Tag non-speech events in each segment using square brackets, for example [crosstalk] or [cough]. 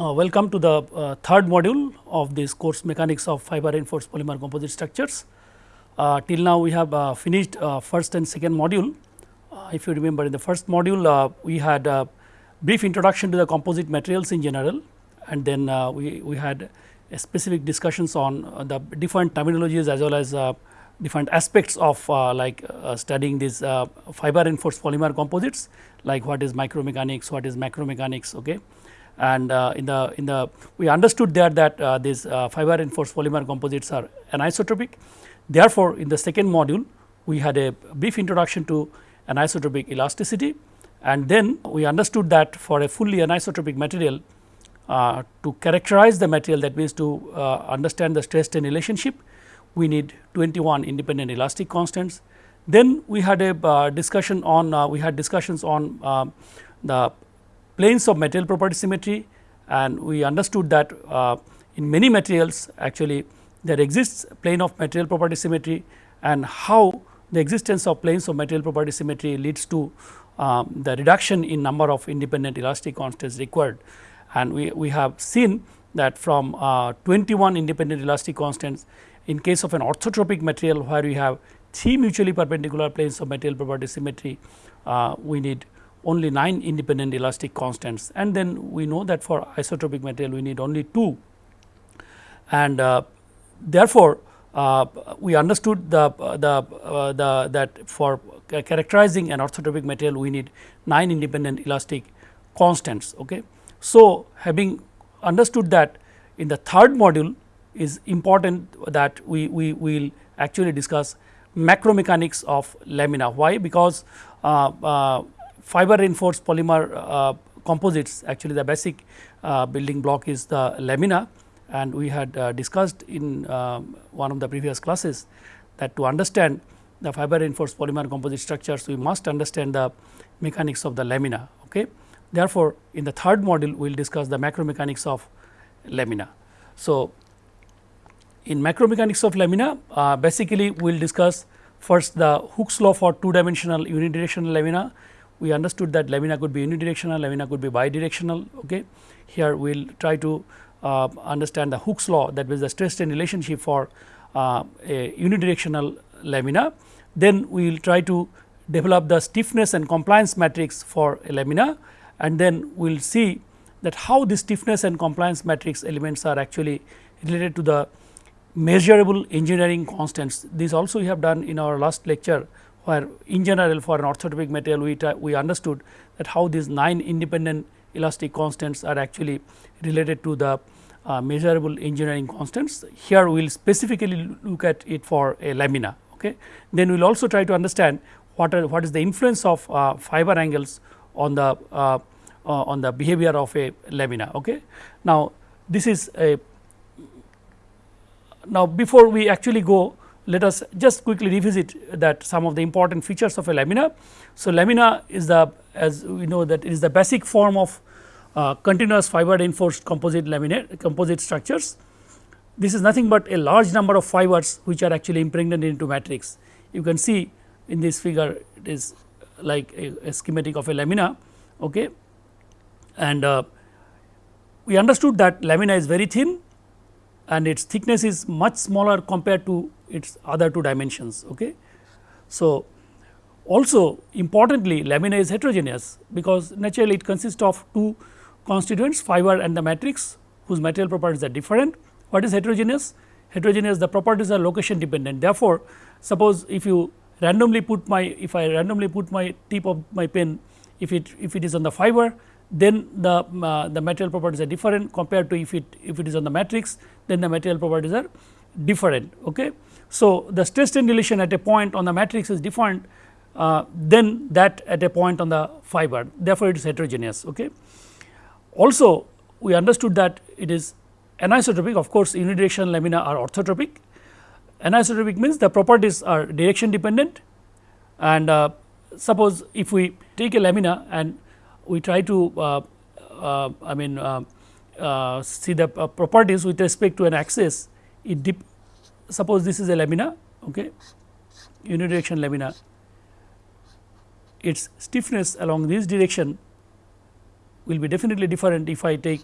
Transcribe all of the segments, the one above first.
Uh, welcome to the uh, third module of this course mechanics of fiber reinforced polymer composite structures. Uh, till now we have uh, finished uh, first and second module. Uh, if you remember in the first module we had a brief introduction to the composite materials in general and then we, we had specific discussions on the different terminologies as well as different aspects of like studying these fiber reinforced polymer composites like what is micromechanics, what is macromechanics. Okay and uh, in the in the we understood there that uh, these uh, fiber reinforced polymer composites are anisotropic. Therefore, in the second module we had a brief introduction to anisotropic elasticity and then we understood that for a fully anisotropic material uh, to characterize the material that means to uh, understand the stress strain relationship we need 21 independent elastic constants. Then we had a uh, discussion on we had discussions on the planes of material property symmetry and we understood that uh, in many materials actually there exists plane of material property symmetry and how the existence of planes of material property symmetry leads to um, the reduction in number of independent elastic constants required. And we, we have seen that from uh, 21 independent elastic constants in case of an orthotropic material where we have three mutually perpendicular planes of material property symmetry, uh, we need only 9 independent elastic constants and then we know that for isotropic material we need only 2 and uh, therefore, uh, we understood the, the, uh, the that for characterizing an orthotropic material we need 9 independent elastic constants. Okay. So, having understood that in the third module is important that we, we will actually discuss macromechanics of lamina. Why? Because uh, uh, fiber reinforced polymer uh, composites actually the basic uh, building block is the lamina and we had uh, discussed in um, one of the previous classes that to understand the fiber reinforced polymer composite structures we must understand the mechanics of the lamina. Okay. Therefore, in the third module we will discuss the macro mechanics of lamina. So, in macro mechanics of lamina uh, basically we will discuss first the Hooke's law for two dimensional unidirectional lamina we understood that lamina could be unidirectional, lamina could be bidirectional. Okay. Here we will try to uh, understand the Hooke's law that was the stress strain relationship for uh, a unidirectional lamina. Then we will try to develop the stiffness and compliance matrix for a lamina and then we will see that how the stiffness and compliance matrix elements are actually related to the measurable engineering constants. This also we have done in our last lecture where in general for an orthotropic material we, we understood that how these 9 independent elastic constants are actually related to the uh, measurable engineering constants. Here we will specifically look at it for a lamina. Okay. Then we will also try to understand what are what is the influence of uh, fiber angles on the uh, uh on the behavior of a lamina. Okay. Now, this is a now before we actually go let us just quickly revisit that some of the important features of a lamina. So, lamina is the as we know that it is the basic form of uh, continuous fiber reinforced composite laminate composite structures. This is nothing but a large number of fibers which are actually impregnated into matrix. You can see in this figure it is like a, a schematic of a lamina okay. and uh, we understood that lamina is very thin and its thickness is much smaller compared to its other two dimensions. Okay. So, also importantly lamina is heterogeneous because naturally it consists of two constituents fiber and the matrix whose material properties are different. What is heterogeneous? Heterogeneous the properties are location dependent therefore, suppose if you randomly put my if I randomly put my tip of my pen if it if it is on the fiber then the uh, the material properties are different compared to if it if it is on the matrix then the material properties are different. Okay. So, the stress strain relation at a point on the matrix is different uh, than that at a point on the fiber therefore, it is heterogeneous. Okay. Also we understood that it is anisotropic of course, unidirectional lamina are orthotropic. Anisotropic means the properties are direction dependent and uh, suppose if we take a lamina and we try to uh, uh I mean uh, see the properties with respect to an axis dip suppose this is a lamina okay unidirection lamina its stiffness along this direction will be definitely different if I take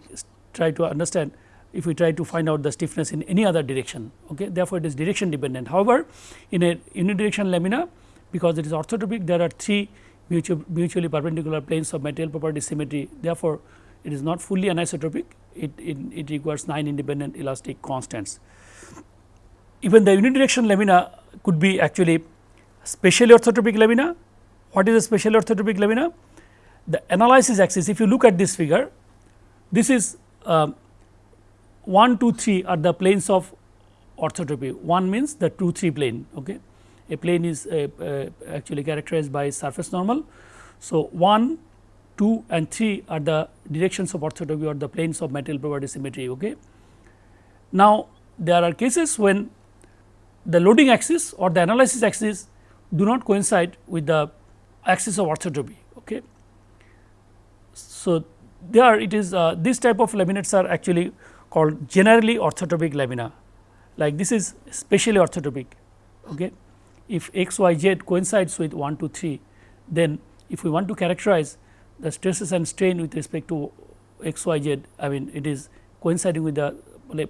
try to understand if we try to find out the stiffness in any other direction. Okay. Therefore, it is direction dependent. However, in a unidirectional lamina because it is orthotropic there are three mutually perpendicular planes of material property symmetry. Therefore, it is not fully anisotropic it, it, it requires 9 independent elastic constants. Even the unidirectional lamina could be actually specially orthotropic lamina. What is a specially orthotropic lamina? The analysis axis if you look at this figure this is uh, 1 2 3 are the planes of orthotropy 1 means the 2 3 plane okay a plane is uh, uh, actually characterized by surface normal. So, 1, 2 and 3 are the directions of orthotropy or the planes of material property symmetry. Okay. Now, there are cases when the loading axis or the analysis axis do not coincide with the axis of orthotropy. Okay. So, there it is uh, this type of laminates are actually called generally orthotropic lamina like this is specially orthotropic. Okay if x y z coincides with 1 2 3 then if we want to characterize the stresses and strain with respect to x y z I mean it is coinciding with the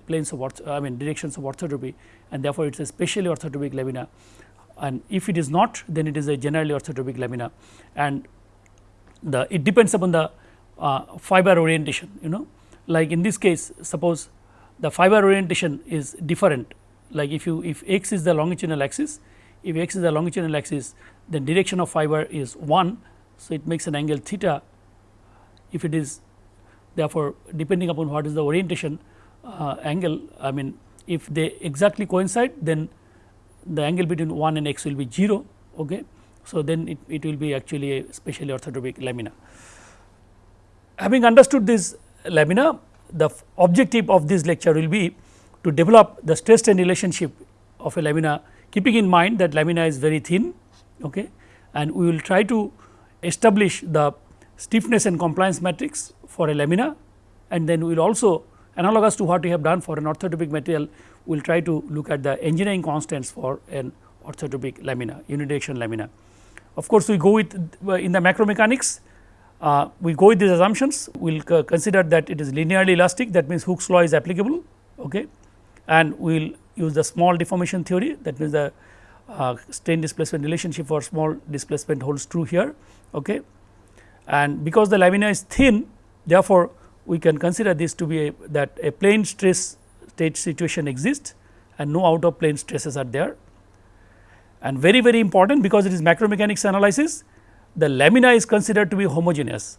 planes of I mean directions of orthotropy and therefore, it is a specially orthotropic lamina. And if it is not then it is a generally orthotropic lamina. And the it depends upon the uh, fiber orientation you know. Like in this case suppose the fiber orientation is different. Like if you if x is the longitudinal axis if x is the longitudinal axis then direction of fiber is 1. So, it makes an angle theta if it is therefore, depending upon what is the orientation uh, angle I mean if they exactly coincide then the angle between 1 and x will be 0. Okay. So, then it, it will be actually a specially orthotropic lamina. Having understood this lamina the objective of this lecture will be to develop the stress strain relationship of a lamina keeping in mind that lamina is very thin okay, and we will try to establish the stiffness and compliance matrix for a lamina and then we will also analogous to what we have done for an orthotropic material we will try to look at the engineering constants for an orthotropic lamina unidirectional lamina. Of course, we go with in the macromechanics uh, we go with these assumptions we will consider that it is linearly elastic that means Hooke's law is applicable okay, and we will use the small deformation theory that means the uh, strain displacement relationship for small displacement holds true here. Okay. And because the lamina is thin therefore, we can consider this to be a, that a plane stress state situation exists and no out of plane stresses are there. And very very important because it is macromechanics analysis the lamina is considered to be homogeneous.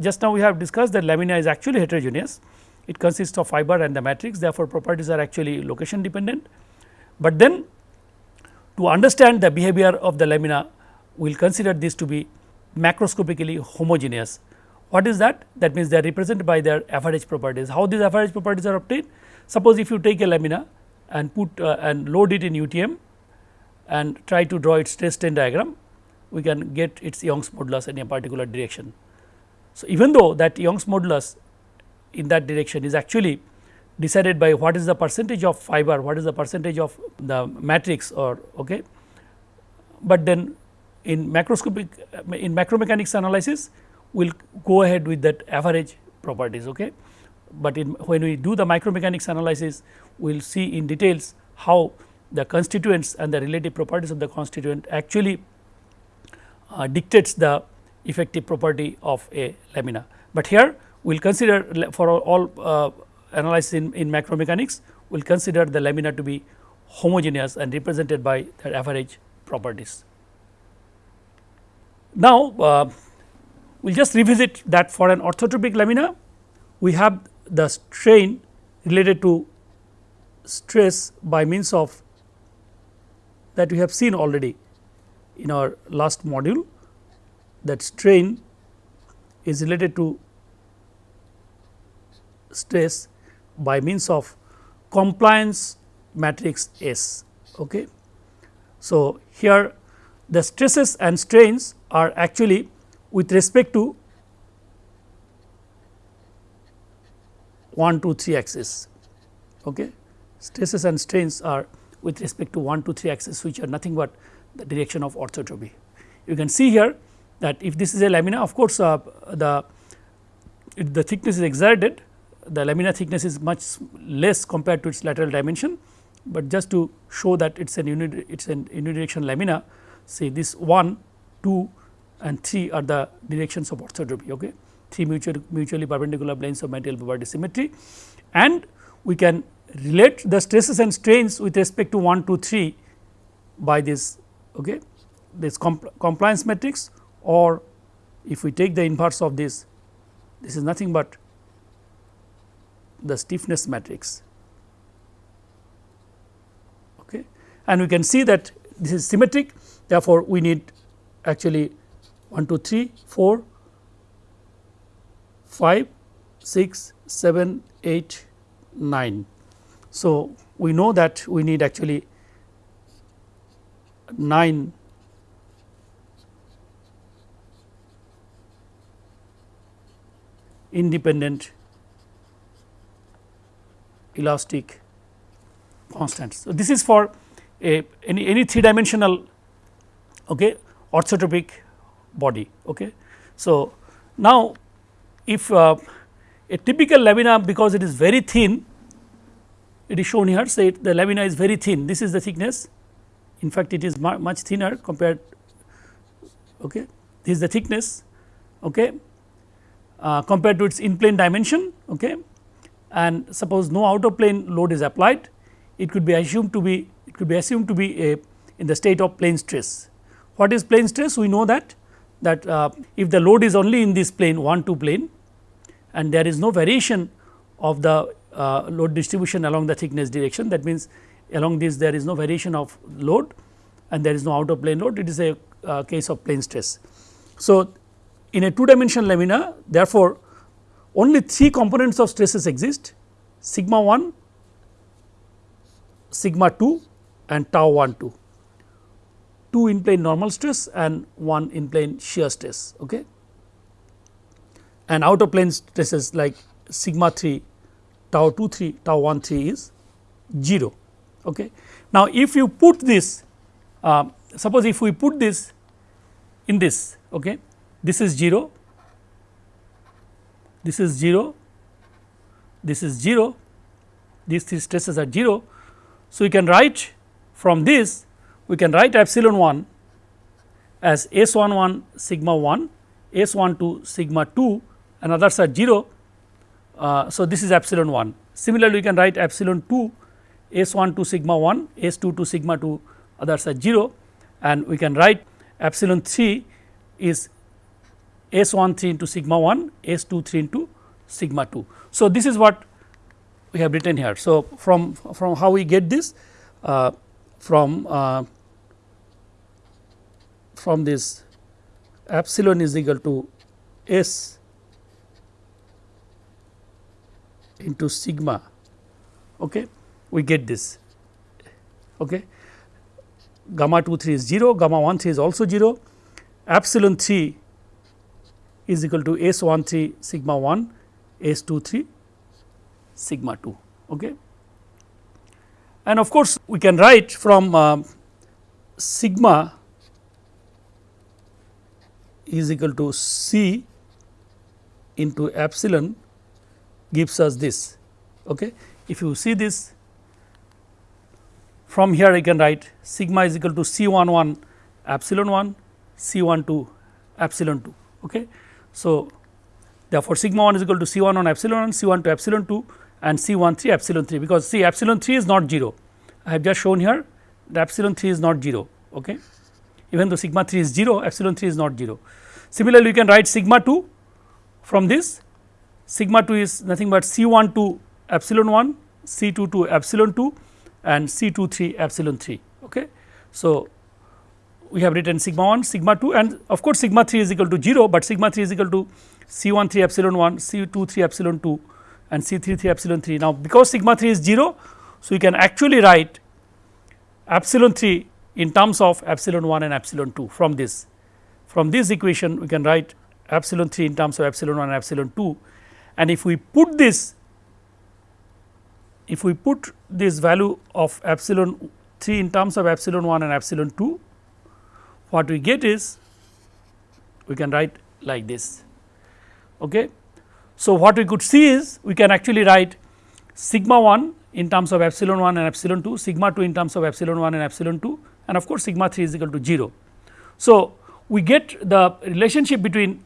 Just now we have discussed that lamina is actually heterogeneous it consists of fiber and the matrix therefore, properties are actually location dependent. But then to understand the behavior of the lamina we will consider this to be macroscopically homogeneous. What is that? That means they are represented by their average properties. How these average properties are obtained? Suppose if you take a lamina and put uh, and load it in UTM and try to draw its stress strain diagram, we can get its Young's modulus in a particular direction. So, even though that Young's modulus in that direction is actually decided by what is the percentage of fiber, what is the percentage of the matrix or okay. But then in macroscopic in macromechanics analysis we will go ahead with that average properties. Okay. But in when we do the micromechanics analysis we will see in details how the constituents and the relative properties of the constituent actually uh, dictates the effective property of a lamina. But here we will consider for all uh, analysis in, in macromechanics, we will consider the lamina to be homogeneous and represented by their average properties. Now, uh, we will just revisit that for an orthotropic lamina, we have the strain related to stress by means of that we have seen already in our last module that strain is related to stress by means of compliance matrix S. Okay. So, here the stresses and strains are actually with respect to 1 2 3 axis. Okay. Stresses and strains are with respect to 1 2 3 axis which are nothing but the direction of orthotropy. You can see here that if this is a lamina of course, uh, the the thickness is exerted the lamina thickness is much less compared to its lateral dimension, but just to show that it is an unit it is an lamina say this 1, 2 and 3 are the directions of orthotropy. Okay. 3 mutually, mutually perpendicular planes of material property symmetry and we can relate the stresses and strains with respect to 1, 2, 3 by this okay, this compl compliance matrix or if we take the inverse of this, this is nothing but the stiffness matrix. Okay. And we can see that this is symmetric therefore, we need actually 1, 2, 3, 4, 5, 6, 7, 8, 9. So, we know that we need actually 9 independent elastic constants. So, this is for a any, any three dimensional okay, orthotropic body. Okay. So, now if uh, a typical lamina because it is very thin it is shown here say the lamina is very thin this is the thickness in fact it is much thinner compared okay this is the thickness okay uh, compared to its in plane dimension okay and suppose no outer plane load is applied it could be assumed to be it could be assumed to be a in the state of plane stress what is plane stress we know that that uh, if the load is only in this plane 1 2 plane and there is no variation of the uh, load distribution along the thickness direction that means along this there is no variation of load and there is no outer plane load it is a uh, case of plane stress. So, in a two dimensional lamina therefore, only three components of stresses exist sigma 1, sigma 2 and tau 1 2 2 in plane normal stress and 1 in plane shear stress. Okay. And outer plane stresses like sigma 3, tau 2 3, tau 1 3 is 0. Okay. Now, if you put this uh, suppose if we put this in this okay, this is 0, this is 0, this is 0, these three stresses are 0. So, we can write from this we can write epsilon 1 as S 1 1 sigma 1, S 1 2 sigma 2 and others are 0. Uh, so, this is epsilon 1. Similarly, we can write epsilon 2 S 1 2 sigma 1, S 2 2 sigma 2 others are 0 and we can write epsilon 3 is S 1 3 into sigma 1, S 2 3 into sigma 2. So, this is what we have written here. So, from, from how we get this uh, from uh, from this epsilon is equal to S into sigma okay we get this okay gamma 2 3 is 0 gamma 1 3 is also 0 epsilon 3 is equal to S 1 3 sigma 1 S 2 3 sigma 2 okay and of course we can write from uh, sigma is equal to C into epsilon gives us this. Okay. If you see this from here I can write sigma is equal to C 1 1 epsilon 1 C 1 2 epsilon 2. Okay. So, therefore, sigma 1 is equal to C 1 on epsilon 1 C 1 to epsilon 2 and C 1 3 epsilon 3 because see epsilon 3 is not 0. I have just shown here the epsilon 3 is not 0. Okay even though sigma 3 is 0 epsilon 3 is not 0. Similarly, you can write sigma 2 from this sigma 2 is nothing but C 1 2 epsilon 1 C 2 2 epsilon 2 and C 2 3 epsilon 3. Okay. So, we have written sigma 1 sigma 2 and of course, sigma 3 is equal to 0, but sigma 3 is equal to C 1 3 epsilon 1 C 2 3 epsilon 2 and C 3 3 epsilon 3. Now, because sigma 3 is 0, so we can actually write epsilon 3 in terms of epsilon 1 and epsilon 2 from this. From this equation we can write epsilon 3 in terms of epsilon 1 and epsilon 2 and if we put this if we put this value of epsilon 3 in terms of epsilon 1 and epsilon 2 what we get is we can write like this. Okay. So, what we could see is we can actually write sigma 1 in terms of epsilon 1 and epsilon 2, sigma 2 in terms of epsilon 1 and epsilon 2 and of course, sigma 3 is equal to 0. So, we get the relationship between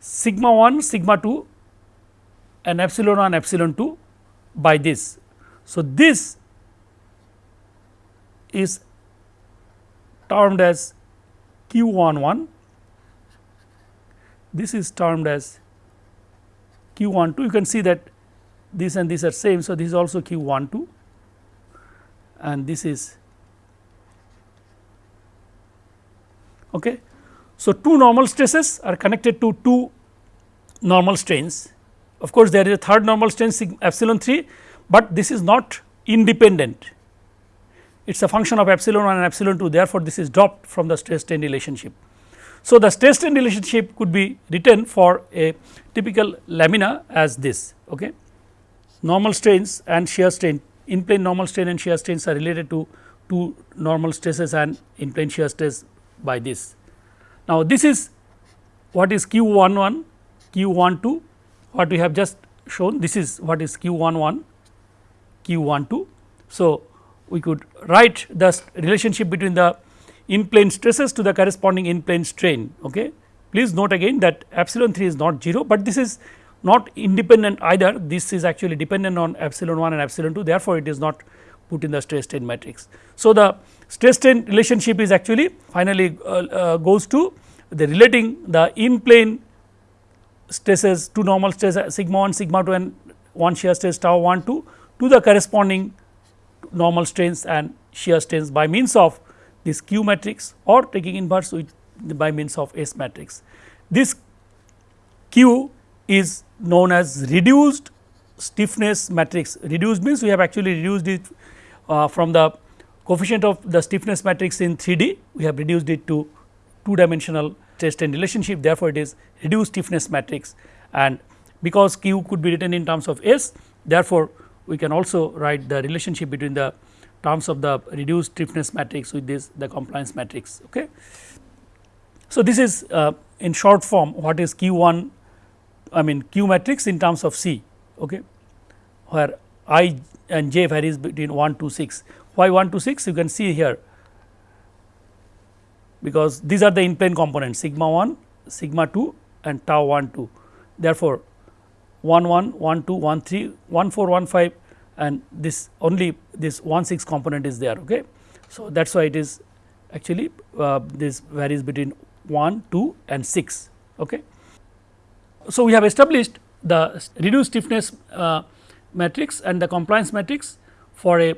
sigma 1 sigma 2 and epsilon 1 epsilon 2 by this. So, this is termed as q 1 1 this is termed as q 1 2 you can see that this and this are same. So, this is also q 1 2 and this is okay. So, two normal stresses are connected to two normal strains of course, there is a third normal strain epsilon 3, but this is not independent it is a function of epsilon 1 and epsilon 2 therefore, this is dropped from the stress strain relationship. So, the stress strain relationship could be written for a typical lamina as this. Okay. Normal strains and shear strain in plane normal strain and shear strains are related to two normal stresses and in plane shear stress by this. Now, this is what is q 1 1, q 1 2 what we have just shown this is what is q 1 1, q 1 2. So, we could write the relationship between the in plane stresses to the corresponding in plane strain. Okay. Please note again that epsilon 3 is not 0, but this is not independent either this is actually dependent on epsilon 1 and epsilon 2 therefore, it is not put in the stress strain matrix. So, the stress strain relationship is actually finally uh, uh, goes to the relating the in plane stresses to normal stresses sigma 1 sigma 2 and 1 shear stress tau 1 2 to the corresponding normal strains and shear strains by means of this Q matrix or taking inverse with by means of S matrix. This Q is known as reduced stiffness matrix. Reduced means we have actually reduced it uh, from the coefficient of the stiffness matrix in 3D, we have reduced it to two dimensional stress strain relationship. Therefore, it is reduced stiffness matrix and because Q could be written in terms of S, therefore, we can also write the relationship between the terms of the reduced stiffness matrix with this the compliance matrix. Okay. So, this is uh, in short form what is Q 1 I mean Q matrix in terms of C okay, where I and J varies between 1 to 6. Why 1 to 6 you can see here because these are the in plane components sigma 1, sigma 2 and tau 1 2. Therefore, 1 1, 1 2, 1 3, 1 4, 1 5 and this only this 1 6 component is there. Okay. So, that is why it is actually uh, this varies between 1, 2 and 6. Okay. So, we have established the reduced stiffness uh, matrix and the compliance matrix for a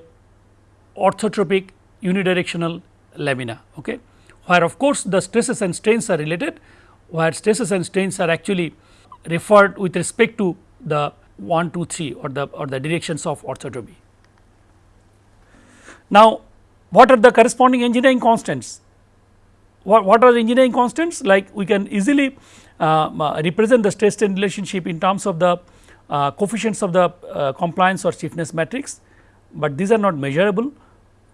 orthotropic unidirectional lamina, okay, where of course, the stresses and strains are related, where stresses and strains are actually referred with respect to the 1 2 3 or the or the directions of orthotropy. Now, what are the corresponding engineering constants? What, what are the engineering constants like we can easily uh, uh, represent the stress strain relationship in terms of the uh, coefficients of the uh, compliance or stiffness matrix, but these are not measurable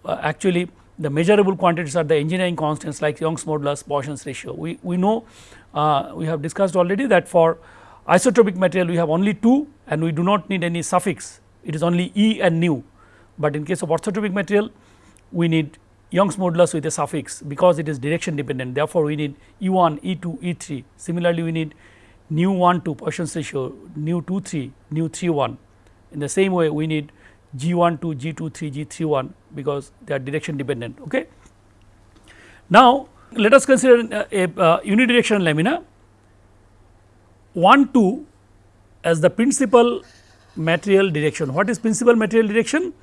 uh, actually the measurable quantities are the engineering constants like Young's modulus Poisson's ratio. We, we know uh, we have discussed already that for isotropic material we have only 2 and we do not need any suffix. It is only E and nu, but in case of orthotropic material we need Young's modulus with a suffix because it is direction dependent. Therefore, we need E 1, E 2, E 3 similarly we need nu 1 2 Poisson's ratio nu 2 3 nu 3 1 in the same way we need G 1 2 G 2 3 G 3 1 because they are direction dependent. Okay. Now, let us consider a, a uh, unidirectional lamina 1 2 as the principal material direction. What is principal material direction?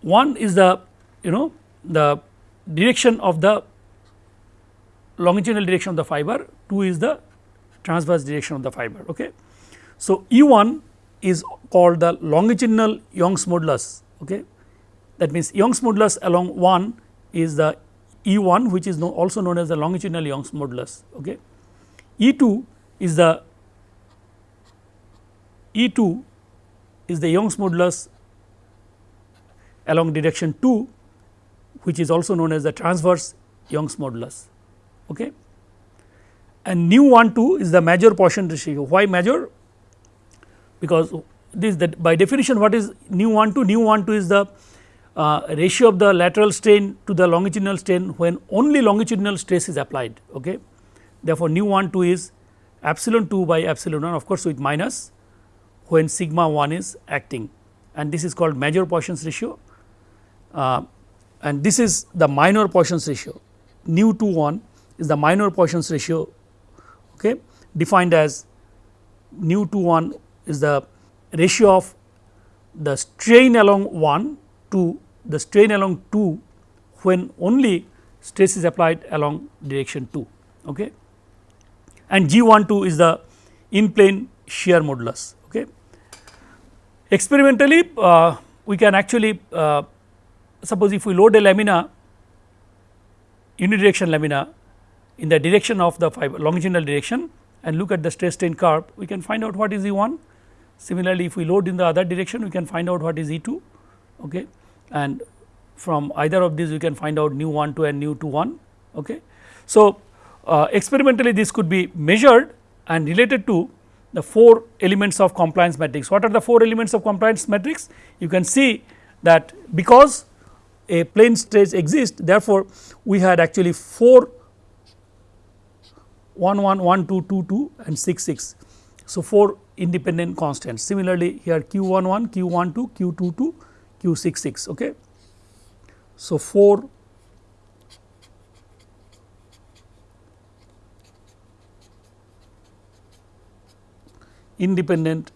One is the you know the direction of the longitudinal direction of the fiber, 2 is the transverse direction of the fiber. Okay. So, E 1 is called the longitudinal Young's modulus. Okay. That means, Young's modulus along 1 is the E 1 which is no also known as the longitudinal Young's modulus. Okay. E 2 is the E 2 is the Young's modulus along direction 2 which is also known as the transverse Young's modulus. Okay. and nu 1 2 is the major Poisson ratio. Why major? Because this that by definition what is nu 1 2? Nu 1 2 is the uh, ratio of the lateral strain to the longitudinal strain when only longitudinal stress is applied. Okay. Therefore, nu 1 2 is epsilon 2 by epsilon 1 of course, with minus when sigma 1 is acting and this is called major Poisson's ratio uh, and this is the minor Poisson's ratio nu 2 1 is the minor Poisson's ratio okay, defined as nu 2 1 is the ratio of the strain along 1 to the strain along 2 when only stress is applied along direction 2. Okay. And G 1 2 is the in plane shear modulus. Okay. Experimentally uh, we can actually uh, suppose if we load a lamina unidirection lamina in the direction of the fiber longitudinal direction and look at the stress strain curve we can find out what is E 1. Similarly, if we load in the other direction we can find out what is E 2 okay. and from either of these we can find out nu 1 2 and nu 2 1. Okay. So, uh, experimentally this could be measured and related to the 4 elements of compliance matrix. What are the 4 elements of compliance matrix? You can see that because a plane stress exists therefore, we had actually 4 1 1 1 2 2 2 and 6 6. So, 4 independent constants similarly here q 1 1 q 1 2 q 2 2 q 6 6. Okay. So, 4 independent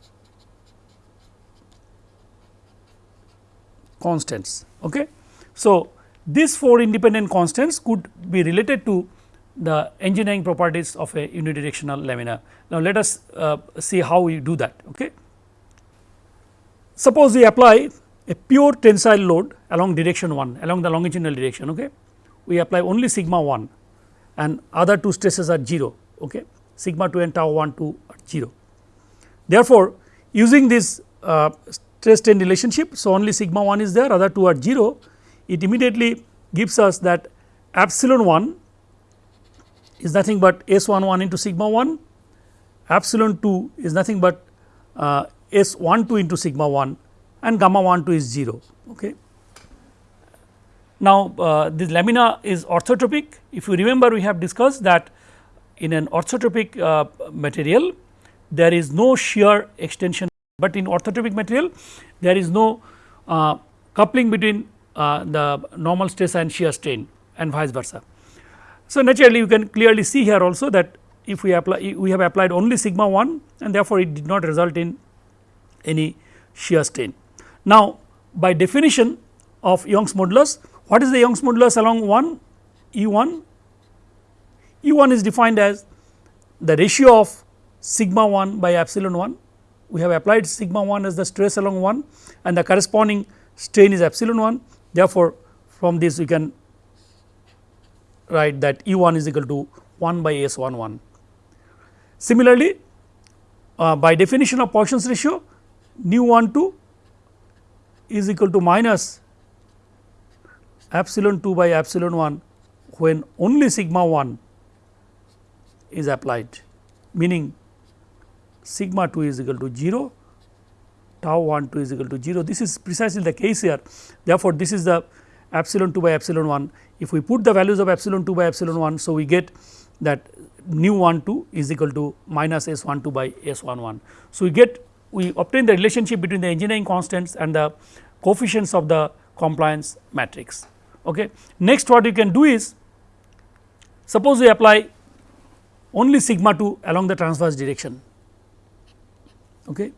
constants. Okay. So, these 4 independent constants could be related to the engineering properties of a unidirectional lamina. Now, let us uh, see how we do that. Okay. Suppose we apply a pure tensile load along direction 1 along the longitudinal direction. Okay. We apply only sigma 1 and other two stresses are 0 okay. sigma 2 and tau 1 2 are 0. Therefore, using this uh, stress strain relationship. So, only sigma 1 is there other two are 0 it immediately gives us that epsilon 1 is nothing but S 1 1 into sigma 1 epsilon 2 is nothing but uh, S 1 2 into sigma 1 and gamma 1 2 is 0. Okay. Now, uh, this lamina is orthotropic if you remember we have discussed that in an orthotropic uh, material there is no shear extension, but in orthotropic material there is no uh, coupling between uh, the normal stress and shear strain and vice versa. So, naturally you can clearly see here also that if we apply we have applied only sigma 1 and therefore, it did not result in any shear strain. Now, by definition of Young's modulus what is the Young's modulus along 1 E 1? E 1 is defined as the ratio of sigma 1 by epsilon 1 we have applied sigma 1 as the stress along 1 and the corresponding strain is epsilon 1 therefore, from this we can write that E 1 is equal to 1 by S 1 1. Similarly, uh, by definition of Poisson's ratio nu 1 2 is equal to minus epsilon 2 by epsilon 1 when only sigma 1 is applied meaning sigma 2 is equal to 0 tau 1 2 is equal to 0 this is precisely the case here therefore, this is the epsilon 2 by epsilon 1 if we put the values of epsilon 2 by epsilon 1. So, we get that nu 1 2 is equal to minus s 1 2 by s 1 1. So, we get we obtain the relationship between the engineering constants and the coefficients of the compliance matrix. Okay. Next what you can do is suppose we apply only sigma 2 along the transverse direction. Okay.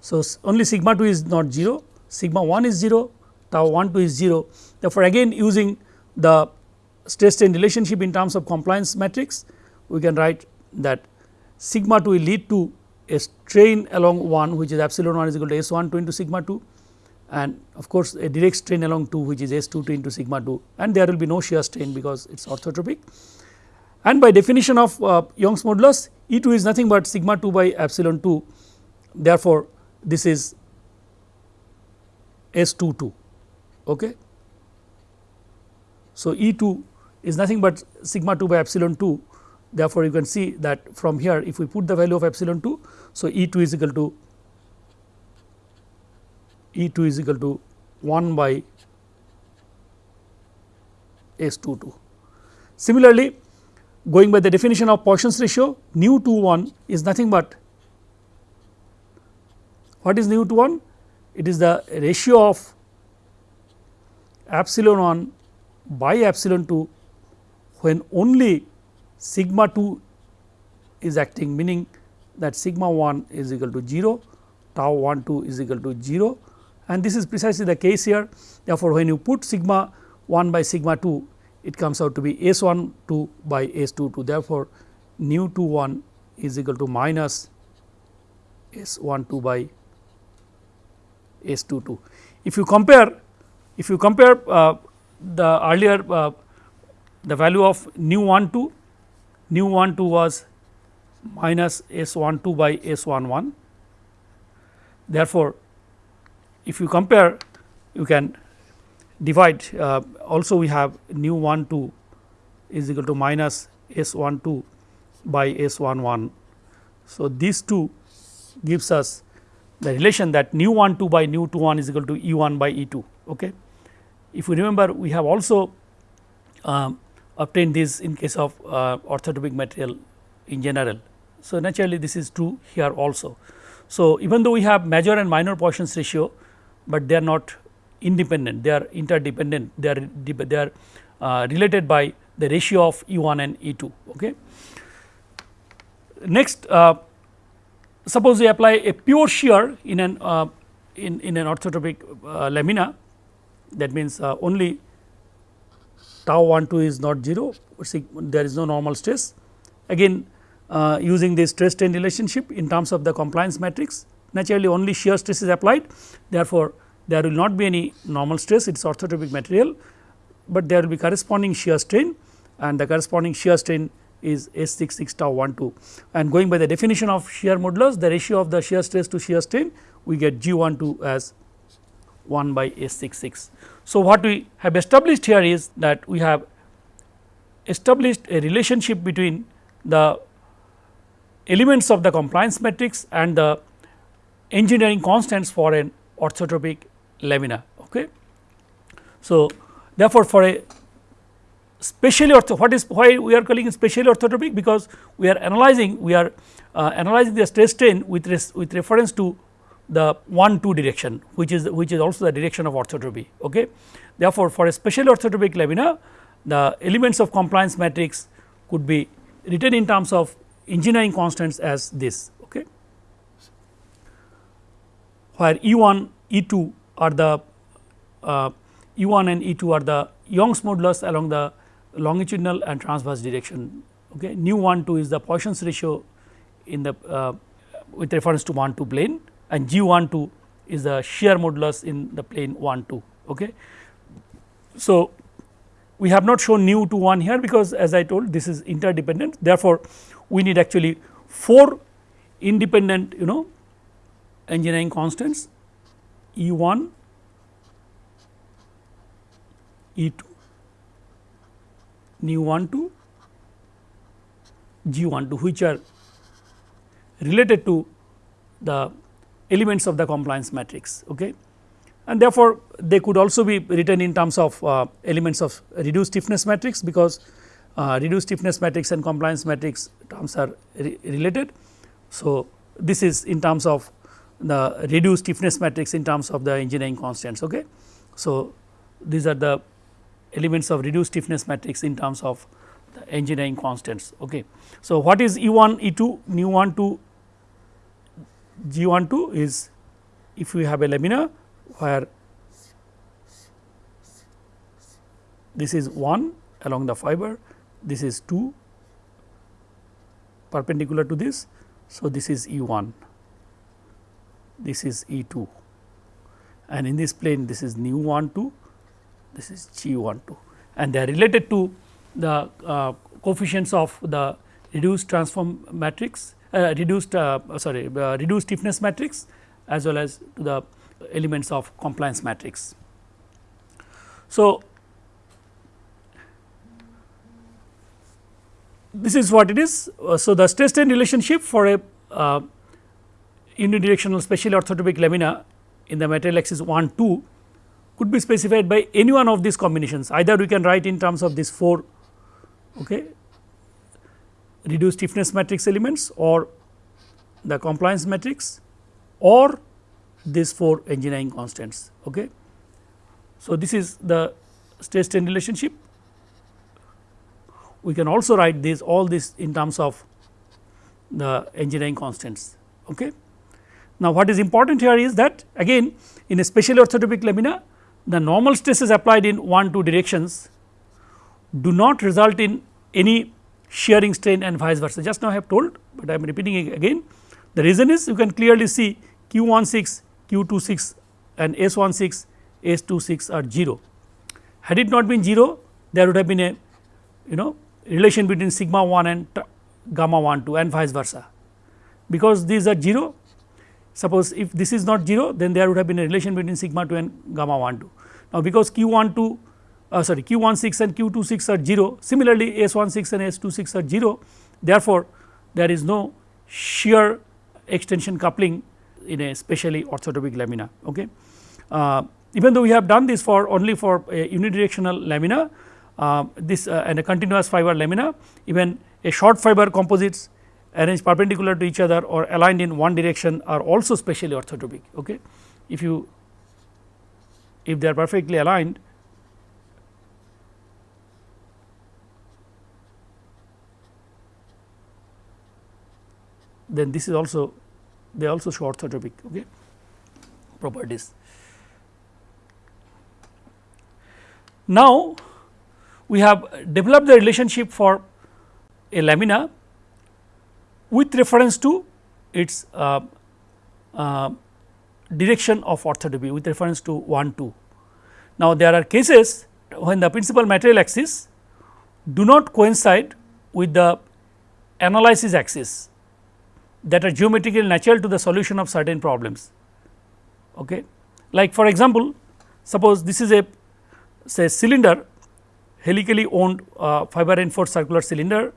So, only sigma 2 is not 0, sigma 1 is 0, tau 1 2 is 0 Therefore, again using the stress strain relationship in terms of compliance matrix, we can write that sigma 2 will lead to a strain along 1 which is epsilon 1 is equal to S 1 2 into sigma 2 and of course, a direct strain along 2 which is S 2 2 into sigma 2 and there will be no shear strain because it is orthotropic. And by definition of uh, Young's modulus E 2 is nothing but sigma 2 by epsilon 2 therefore, this is S 2 2. Okay. So, E 2 is nothing but sigma 2 by epsilon 2 Therefore, you can see that from here if we put the value of epsilon 2. So, E 2 is equal to E 2 is equal to 1 by S 2 2. Similarly, going by the definition of Poisson's ratio nu 2 1 is nothing but what is nu to 1? It is the ratio of epsilon 1 by epsilon 2 when only sigma 2 is acting meaning that sigma 1 is equal to 0, tau 1 2 is equal to 0 and this is precisely the case here. Therefore, when you put sigma 1 by sigma 2 it comes out to be S 1 2 by S 2 2 therefore, nu 2 1 is equal to minus S 1 2 by S 2 2. If you compare if you compare uh, the earlier uh, the value of nu 1 2 nu 1 2 was minus S 1 2 by S 1 1. Therefore, if you compare you can divide uh, also we have nu 1 2 is equal to minus S 1 2 by S 1 1. So, these two gives us the relation that nu 1 2 by nu 2 1 is equal to E 1 by E 2. Okay. If you remember we have also um, obtained this in case of uh, orthotropic material in general. So, naturally this is true here also. So, even though we have major and minor Poisson's ratio, but they are not independent. They are interdependent. They are they are uh, related by the ratio of E 1 and E 2. Okay. Next uh, suppose we apply a pure shear in an uh, in, in an orthotropic uh, lamina. That means uh, only tau 1 2 is not 0 there is no normal stress. Again uh, using the stress strain relationship in terms of the compliance matrix naturally only shear stress is applied. Therefore, there will not be any normal stress it is orthotropic material, but there will be corresponding shear strain and the corresponding shear strain is S 6 6 tau 1 2 and going by the definition of shear modulus the ratio of the shear stress to shear strain we get G 1 2 as 1 by S 6 6. So, what we have established here is that we have established a relationship between the elements of the compliance matrix and the engineering constants for an orthotropic lamina. Okay. So, therefore, for a specially ortho what is why we are calling it specially orthotropic because we are analyzing we are uh, analyzing the stress strain with res, with reference to the 1 2 direction which is which is also the direction of orthotropy. Okay. Therefore, for a special orthotropic lamina the elements of compliance matrix could be written in terms of engineering constants as this. Okay. Where E 1 2 are the uh, E 1 and E 2 are the Young's modulus along the longitudinal and transverse direction. Okay. Nu 1 2 is the Poisson's ratio in the uh, with reference to 1 2 plane and G 1 2 is the shear modulus in the plane 1 2. Okay. So, we have not shown nu to 1 here because as I told this is interdependent therefore, we need actually 4 independent you know engineering constants E 1, E 2, nu 1 2, G 1 2 which are related to the elements of the compliance matrix. Okay. And therefore, they could also be written in terms of uh, elements of reduced stiffness matrix because uh, reduced stiffness matrix and compliance matrix terms are re related. So, this is in terms of the reduced stiffness matrix in terms of the engineering constants. Okay. So, these are the elements of reduced stiffness matrix in terms of the engineering constants. Okay. So, what is E 1 E 2 nu 1 2 G 1 2 is if we have a lamina where this is 1 along the fiber, this is 2 perpendicular to this. So, this is E 1, this is E 2 and in this plane this is nu 1 2, this is G 1 2 and they are related to the uh, coefficients of the reduced transform matrix uh, reduced uh, sorry uh, reduced stiffness matrix as well as to the elements of compliance matrix. So, this is what it is. Uh, so, the stress strain relationship for a uh, unidirectional specially orthotropic lamina in the material axis 1 2 could be specified by any one of these combinations either we can write in terms of these 4 okay, reduced stiffness matrix elements or the compliance matrix or these 4 engineering constants. Okay. So, this is the stress strain relationship. We can also write this all this in terms of the engineering constants. Okay. Now, what is important here is that again in a special orthotropic lamina the normal stresses applied in one two directions do not result in any shearing strain and vice versa just now I have told, but I am repeating again. The reason is you can clearly see q 16, q 26 and S 16, S 26 are 0. Had it not been 0 there would have been a you know relation between sigma 1 and gamma 1 2 and vice versa. Because these are 0 suppose if this is not 0 then there would have been a relation between sigma 2 and gamma 1 2. Now, because q 1 2 uh, sorry q 1 6 and q 2 6 are 0 similarly S 1 6 and S 2 6 are 0 therefore, there is no shear extension coupling in a specially orthotropic lamina. Okay. Uh, even though we have done this for only for a unidirectional lamina uh, this uh, and a continuous fiber lamina even a short fiber composites arranged perpendicular to each other or aligned in one direction are also specially orthotropic. Okay. If you if they are perfectly aligned then this is also they also show orthotropic okay, properties. Now, we have developed the relationship for a lamina with reference to its uh, uh, direction of orthotropy with reference to 1 2. Now, there are cases when the principal material axis do not coincide with the analysis axis that are geometrically natural to the solution of certain problems. Okay. Like for example, suppose this is a say cylinder helically wound uh, fiber reinforced circular cylinder.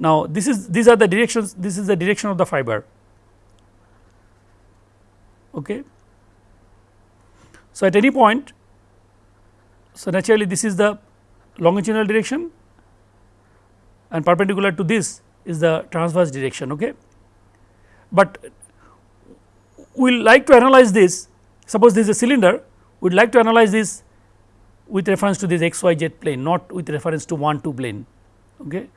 Now, this is these are the directions this is the direction of the fiber. Okay. So, at any point so naturally this is the longitudinal direction and perpendicular to this is the transverse direction. Okay but we will like to analyze this suppose this is a cylinder we would like to analyze this with reference to this x y z plane not with reference to 1 2 plane. Okay.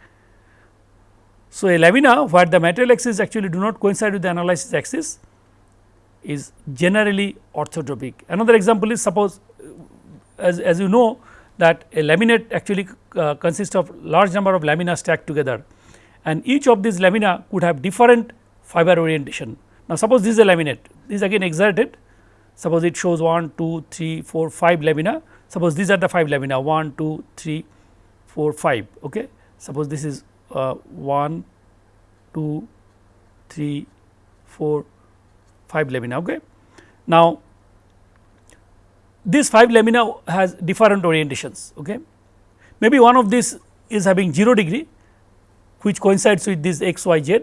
So, a lamina where the material axis actually do not coincide with the analysis axis is generally orthotropic. Another example is suppose as, as you know that a laminate actually uh, consists of large number of lamina stacked together and each of these lamina could have different fiber orientation. Now, suppose this is a laminate, this is again exerted, suppose it shows 1, 2, 3, 4, 5 lamina, suppose these are the 5 lamina 1, 2, 3, 4, 5. Okay. Suppose this is uh, 1, 2, 3, 4, 5 lamina. Okay. Now, this 5 lamina has different orientations. Okay. Maybe one of these is having 0 degree which coincides with this x y z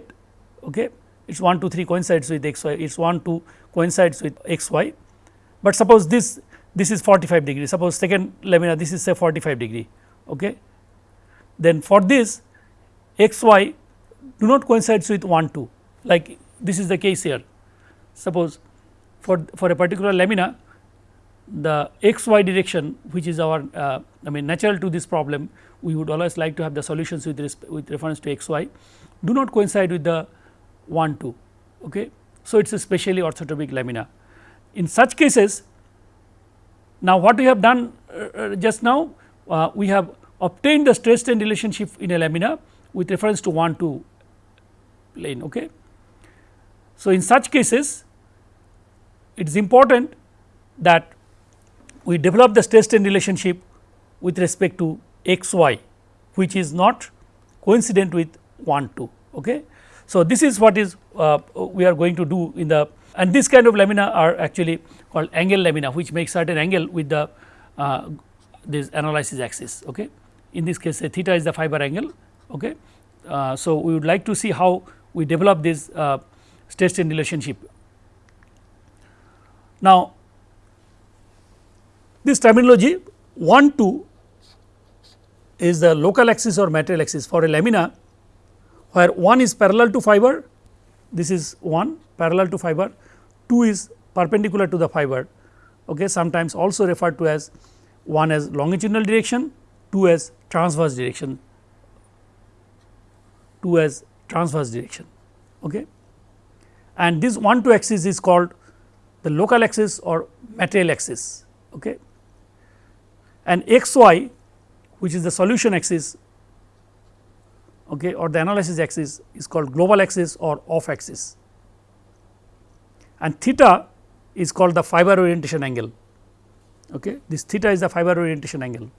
okay it is 1 2 3 coincides with x y it is 1 2 coincides with x y, but suppose this this is 45 degree suppose second lamina this is say 45 degree okay then for this x y do not coincides with 1 2 like this is the case here suppose for for a particular lamina the x y direction which is our uh, I mean natural to this problem we would always like to have the solutions with, with reference to x y do not coincide with the 1 2. Okay. So, it is a specially orthotropic lamina. In such cases, now what we have done uh, uh, just now, uh, we have obtained the stress strain relationship in a lamina with reference to 1 2 plane. Okay. So, in such cases, it is important that we develop the stress strain relationship with respect to x y, which is not coincident with 1 2. Okay. So, this is what is uh, we are going to do in the and this kind of lamina are actually called angle lamina which makes certain angle with the uh, this analysis axis. Okay. In this case theta is the fiber angle okay. Uh, so, we would like to see how we develop this uh, state strain relationship. Now, this terminology 1 2 is the local axis or material axis. For a lamina where 1 is parallel to fiber this is 1 parallel to fiber. 2 is perpendicular to the fiber. Okay, sometimes also referred to as 1 as longitudinal direction 2 as transverse direction 2 as transverse direction. Okay. And this 1 2 axis is called the local axis or material axis. Okay. And x y which is the solution axis okay, or the analysis axis is called global axis or off axis and theta is called the fiber orientation angle. Okay. This theta is the fiber orientation angle.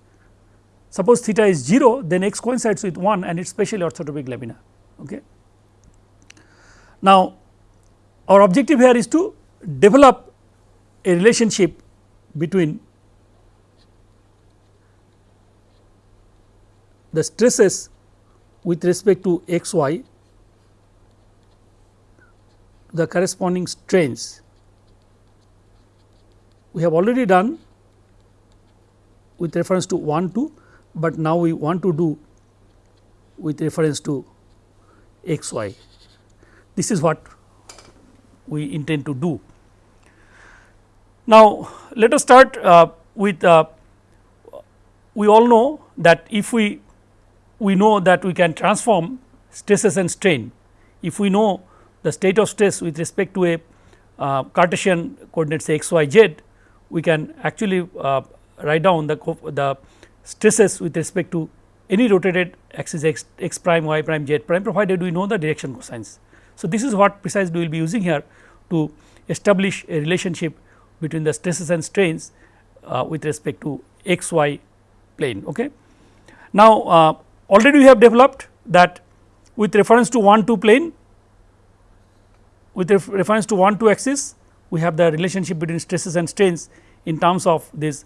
Suppose theta is 0 then x coincides with 1 and it is specially orthotropic lamina. Okay. Now, our objective here is to develop a relationship between the stresses with respect to x y the corresponding strains. We have already done with reference to 1 2, but now we want to do with reference to x y. This is what we intend to do. Now, let us start uh, with uh, we all know that if we we know that we can transform stresses and strain. If we know the state of stress with respect to a uh, Cartesian coordinates x y z, we can actually uh, write down the, the stresses with respect to any rotated axis x, x prime, y prime, z prime provided we know the direction cosines. So, this is what precisely we will be using here to establish a relationship between the stresses and strains uh, with respect to x y plane. Okay. Now, uh, already we have developed that with reference to 1 2 plane with reference to 1 2 axis we have the relationship between stresses and strains in terms of this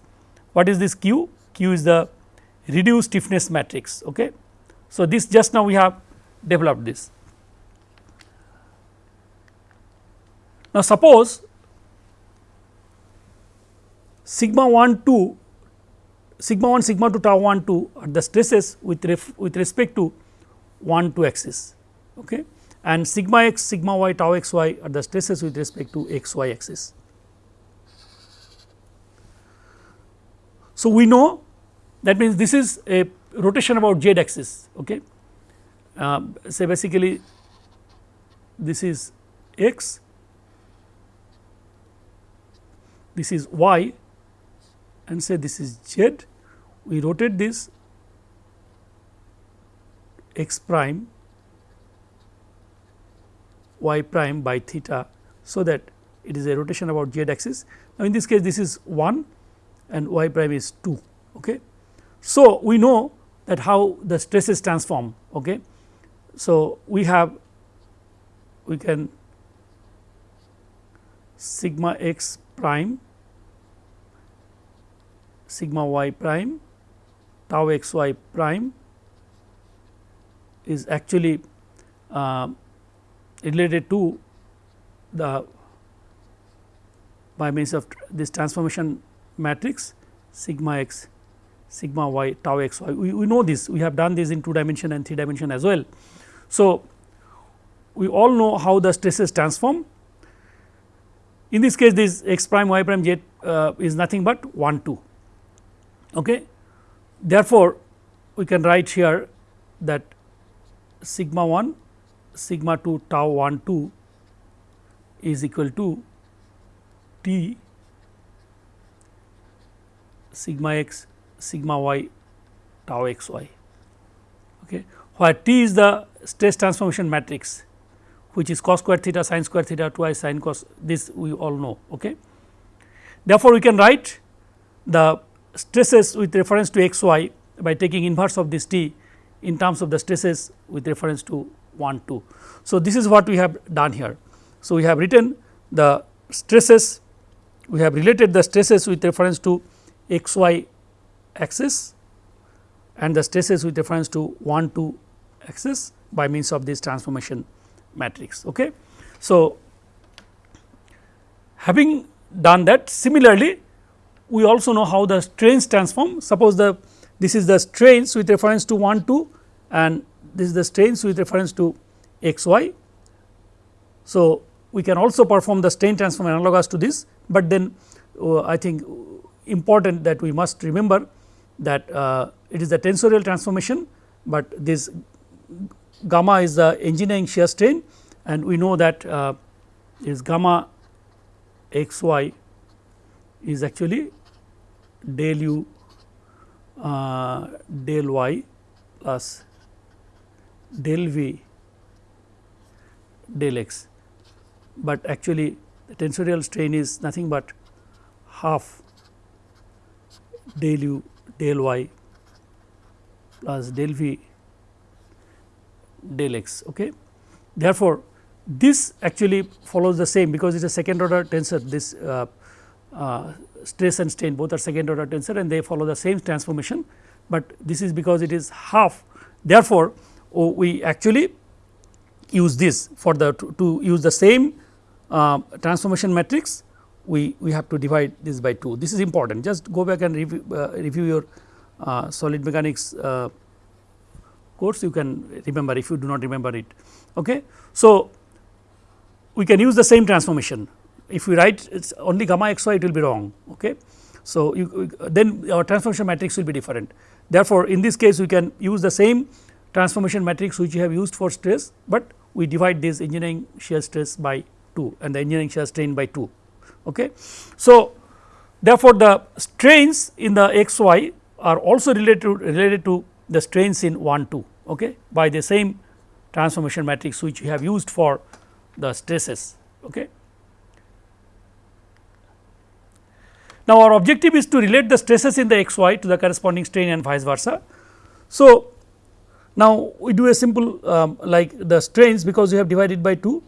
what is this q q is the reduced stiffness matrix okay? So this just now we have developed this. Now suppose sigma 1 2 sigma 1 sigma 2 tau 1 2 are the stresses with ref, with respect to 1 2 axis okay? And sigma x sigma y tau x y are the stresses with respect to x y axis. So, we know that means this is a rotation about z axis okay. Uh, say basically this is x, this is y and say this is z, we rotate this x prime y prime by theta. So, that it is a rotation about z axis. Now, in this case this is 1 and y prime is 2. Okay. So, we know that how the stresses transform. Okay. So, we have we can sigma x prime sigma y prime tau x y prime is actually uh, related to the by means of this transformation matrix sigma x sigma y tau x y. We, we know this we have done this in 2 dimension and 3 dimension as well. So, we all know how the stresses transform in this case this x prime y prime z uh, is nothing but 1 2 okay. Therefore, we can write here that sigma 1 sigma 2 tau 1 2 is equal to t sigma x sigma y tau x y okay where t is the stress transformation matrix which is cos square theta sin square theta twice sin cos this we all know okay therefore we can write the stresses with reference to x y by taking inverse of this t in terms of the stresses with reference to 1 2. So, this is what we have done here. So, we have written the stresses we have related the stresses with reference to x y axis and the stresses with reference to 1 2 axis by means of this transformation matrix. Okay. So, having done that similarly we also know how the strains transform suppose the this is the strains with reference to 1 2 and this is the strains with reference to x y. So, we can also perform the strain transform analogous to this, but then uh, I think important that we must remember that uh, it is the tensorial transformation, but this gamma is the engineering shear strain and we know that uh, is gamma x y is actually del u uh, del y plus del v del x, but actually the tensorial strain is nothing but half del u del y plus del v del x. Okay. Therefore, this actually follows the same because it is a second order tensor this uh, uh, stress and strain both are second order tensor and they follow the same transformation, but this is because it is half therefore, oh, we actually use this for the to, to use the same uh, transformation matrix we, we have to divide this by 2 this is important just go back and review, uh, review your uh, solid mechanics uh, course you can remember if you do not remember it. Okay. So, we can use the same transformation if we write it is only gamma x y it will be wrong. Okay. So, you, then our transformation matrix will be different therefore, in this case we can use the same transformation matrix which we have used for stress, but we divide this engineering shear stress by 2 and the engineering shear strain by 2. Okay. So, therefore, the strains in the x y are also related to, related to the strains in 1 2 okay, by the same transformation matrix which we have used for the stresses. Okay. Now, our objective is to relate the stresses in the x y to the corresponding strain and vice versa. So, now we do a simple um, like the strains because we have divided by 2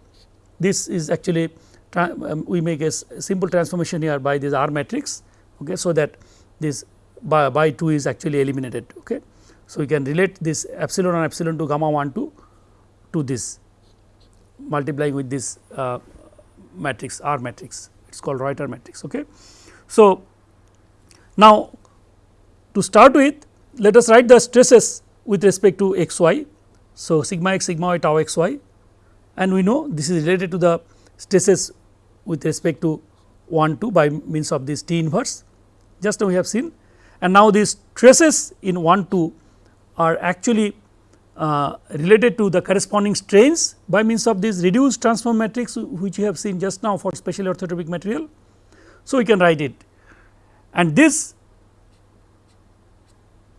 this is actually we make a simple transformation here by this R matrix okay, so that this by, by 2 is actually eliminated. Okay. So, we can relate this epsilon and epsilon to gamma 1 2 to this multiplying with this uh, matrix R matrix it is called Reuter matrix. Okay. So, now to start with let us write the stresses with respect to x y. So, sigma x sigma y tau x y and we know this is related to the stresses with respect to 1 2 by means of this T inverse. Just now we have seen. And now these stresses in 1 2 are actually uh, related to the corresponding strains by means of this reduced transform matrix which we have seen just now for special orthotropic material. So, we can write it. And this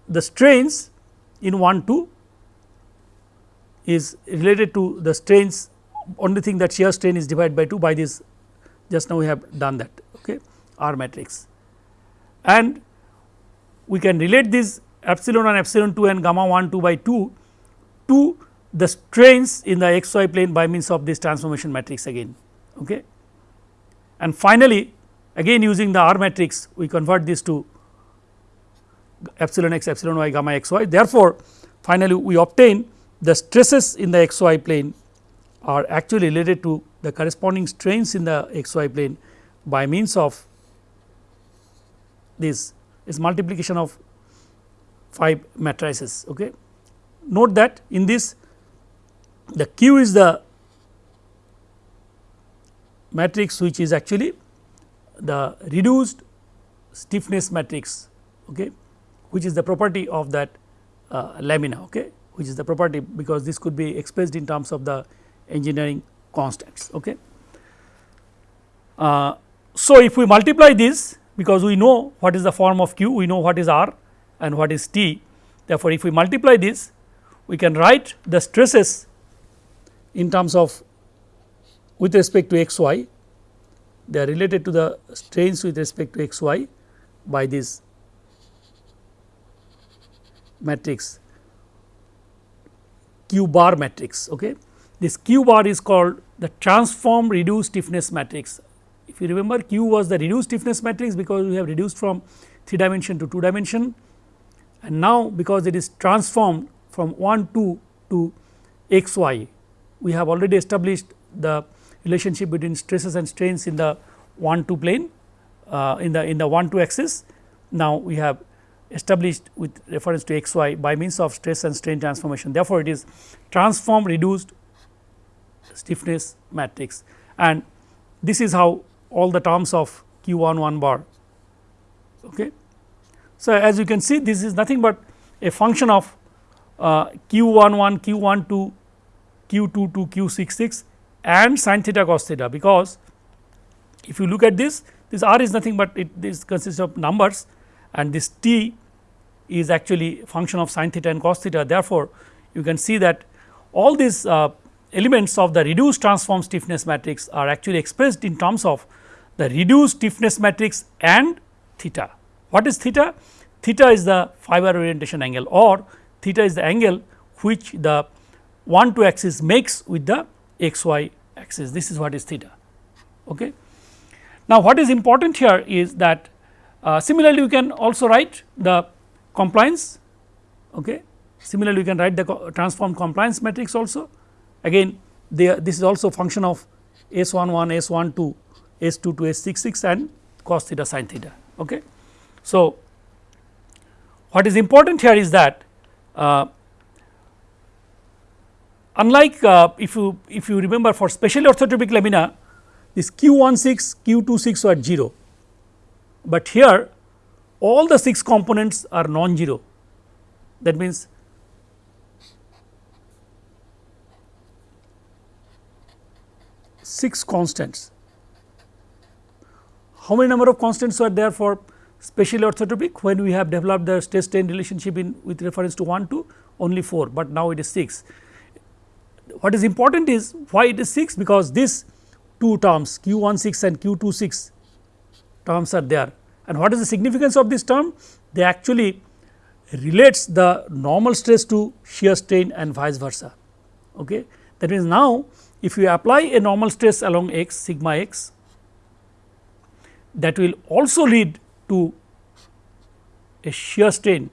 the strains in 1 2 is related to the strains only thing that shear strain is divided by 2 by this just now we have done that okay, R matrix and we can relate this epsilon and epsilon 2 and gamma 1 2 by 2 to the strains in the xy plane by means of this transformation matrix again. Okay. And finally, again using the R matrix we convert this to epsilon x epsilon y gamma x y therefore, finally, we obtain the stresses in the x y plane are actually related to the corresponding strains in the x y plane by means of this is multiplication of 5 matrices. Okay. Note that in this the Q is the matrix which is actually the reduced stiffness matrix okay, which is the property of that uh, lamina okay, which is the property because this could be expressed in terms of the engineering constants. Okay. Uh, so, if we multiply this because we know what is the form of q, we know what is r and what is t. Therefore, if we multiply this we can write the stresses in terms of with respect to x y they are related to the strains with respect to x y by this matrix q bar matrix. Okay. This q bar is called the transform reduced stiffness matrix. If you remember q was the reduced stiffness matrix because we have reduced from 3 dimension to 2 dimension and now because it is transformed from 1 2 to x y we have already established the relationship between stresses and strains in the 1 2 plane uh, in the in the 1 2 axis. Now, we have established with reference to x y by means of stress and strain transformation. Therefore, it is transform reduced stiffness matrix and this is how all the terms of q 1 1 bar. Okay. So, as you can see this is nothing but a function of uh, q 1 1 q 1 2 q 2 2 q 6 6 and sin theta cos theta because if you look at this this r is nothing but it this consists of numbers and this t is actually function of sin theta and cos theta therefore, you can see that all these uh, elements of the reduced transform stiffness matrix are actually expressed in terms of the reduced stiffness matrix and theta. What is theta? Theta is the fiber orientation angle or theta is the angle which the 1 2 axis makes with the x y axis this is what is theta. Okay. Now, what is important here is that uh, similarly you can also write the compliance okay. Similarly, you can write the transform compliance matrix also again they, this is also function of S 1 1 S 1 2 S 2 2 S 6 6 and cos theta sin theta. Okay. So, what is important here is that uh, unlike uh, if you if you remember for special orthotropic lamina this q 1 6 q 2 6 were 0, but here all the 6 components are non-zero that means six constants. How many number of constants were there for specially orthotropic when we have developed the stress strain relationship in with reference to 1 2 only 4, but now it is 6. What is important is why it is 6 because this two terms q 1 6 and q 2 6 terms are there and what is the significance of this term? They actually relates the normal stress to shear strain and vice versa. Okay. That means, now if you apply a normal stress along x sigma x that will also lead to a shear strain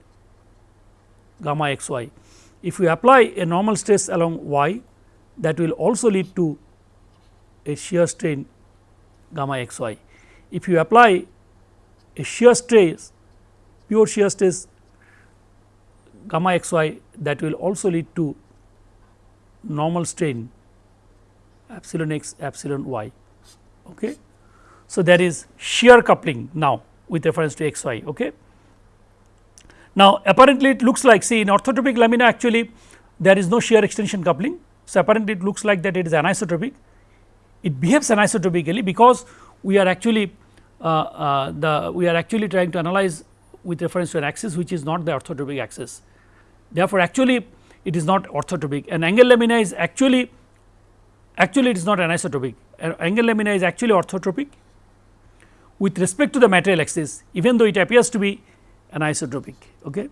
gamma x y. If you apply a normal stress along y that will also lead to a shear strain gamma x y. If you apply a shear stress pure shear stress gamma x y that will also lead to normal strain epsilon x epsilon y. Okay. So, there is shear coupling now with reference to x y. Okay. Now, apparently it looks like see in orthotropic lamina actually there is no shear extension coupling. So, apparently it looks like that it is anisotropic. It behaves anisotropically because we are actually uh, uh, the we are actually trying to analyze with reference to an axis which is not the orthotropic axis. Therefore, actually it is not orthotropic and angle lamina is actually actually it is not anisotropic angle lamina is actually orthotropic with respect to the material axis even though it appears to be anisotropic. Okay.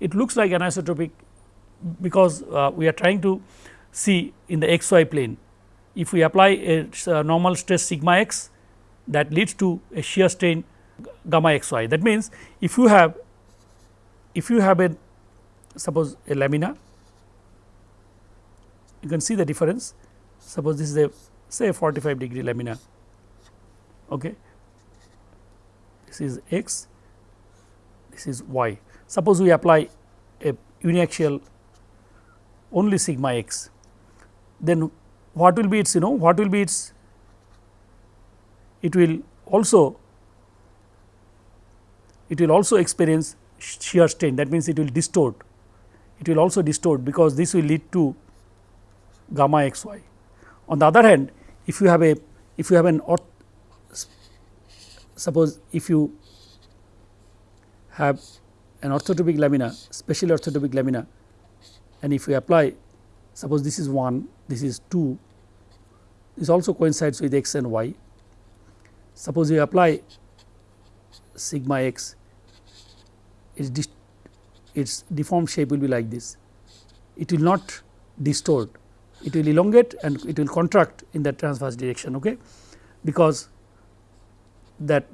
It looks like anisotropic because uh, we are trying to see in the x y plane if we apply a, a normal stress sigma x that leads to a shear strain gamma x y. That means, if you have if you have a suppose a lamina you can see the difference suppose this is a say 45 degree lamina okay? This is x this is y. Suppose we apply a uniaxial only sigma x then what will be its you know what will be its it will also it will also experience shear strain. That means it will distort it will also distort because this will lead to gamma x y. On the other hand if you have a if you have an orth suppose if you have an orthotropic lamina special orthotropic lamina and if we apply suppose this is 1 this is 2 this also coincides with x and y. Suppose you apply sigma x its its deformed shape will be like this. It will not distort it will elongate and it will contract in that transverse direction okay? Because that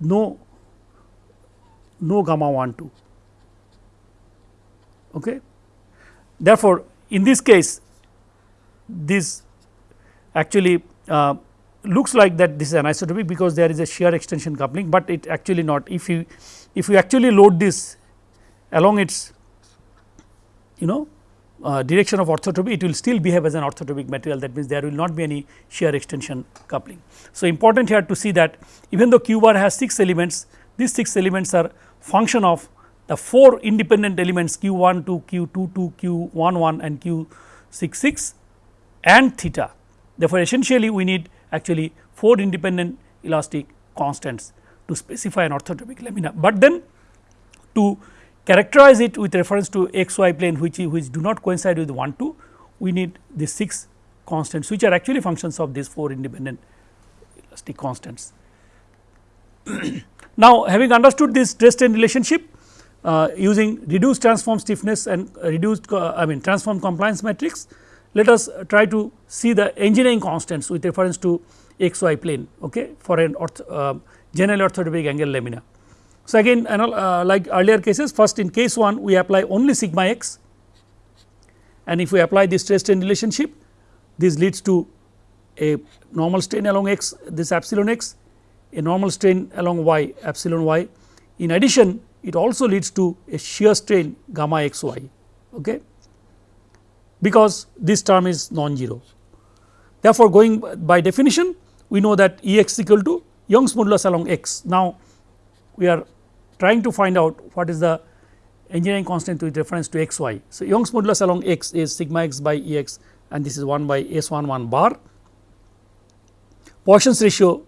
no no gamma 1 2 okay? Therefore in this case this actually uh, looks like that this is anisotropic because there is a shear extension coupling, but it actually not. If you if you actually load this along its you know uh, direction of orthotropy it will still behave as an orthotropic material that means there will not be any shear extension coupling. So, important here to see that even though q bar has 6 elements these 6 elements are function of the 4 independent elements q 1 2 q 2 2 q 1 1 and q 6 6 and theta. Therefore, essentially we need actually 4 independent elastic constants to specify an orthotropic lamina, but then to characterize it with reference to x y plane which which do not coincide with 1 2 we need the 6 constants which are actually functions of these 4 independent elastic constants. [clears throat] now, having understood this stress strain relationship uh, using reduced transform stiffness and reduced uh, I mean transform compliance matrix let us try to see the engineering constants with reference to x y plane okay for an orth, uh, general orthotropic angle lamina. So, again uh, like earlier cases first in case 1 we apply only sigma x and if we apply this stress strain relationship this leads to a normal strain along x this epsilon x a normal strain along y epsilon y. In addition it also leads to a shear strain gamma x y okay, because this term is non-zero. Therefore, going by definition we know that E x equal to Young's modulus along x. Now, we are trying to find out what is the engineering constant with reference to x y. So, Young's modulus along x is sigma x by E x and this is 1 by S 1 1 bar. Poisson's ratio